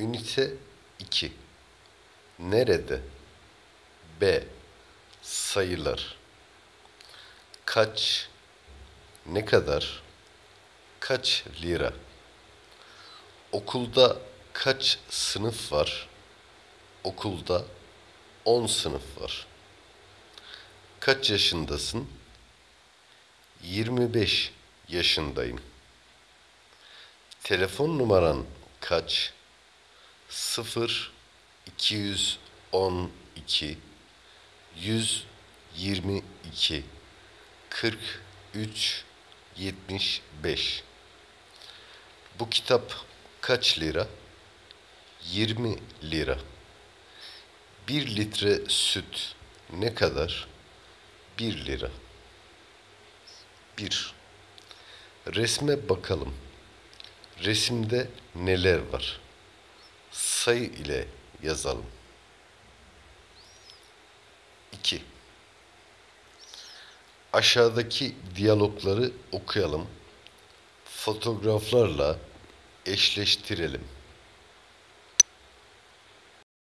Ünite 2 Nerede? B. Sayılar Kaç? Ne kadar? Kaç lira? Okulda kaç sınıf var? Okulda 10 sınıf var. Kaç yaşındasın? 25 yaşındayım. Telefon numaran kaç? 0 212 122 43 75 Bu kitap kaç lira? 20 lira. 1 litre süt ne kadar? 1 lira. 1. Resme bakalım. Resimde neler var? Sayı ile yazalım. 2. Aşağıdaki diyalogları okuyalım. Fotoğraflarla eşleştirelim.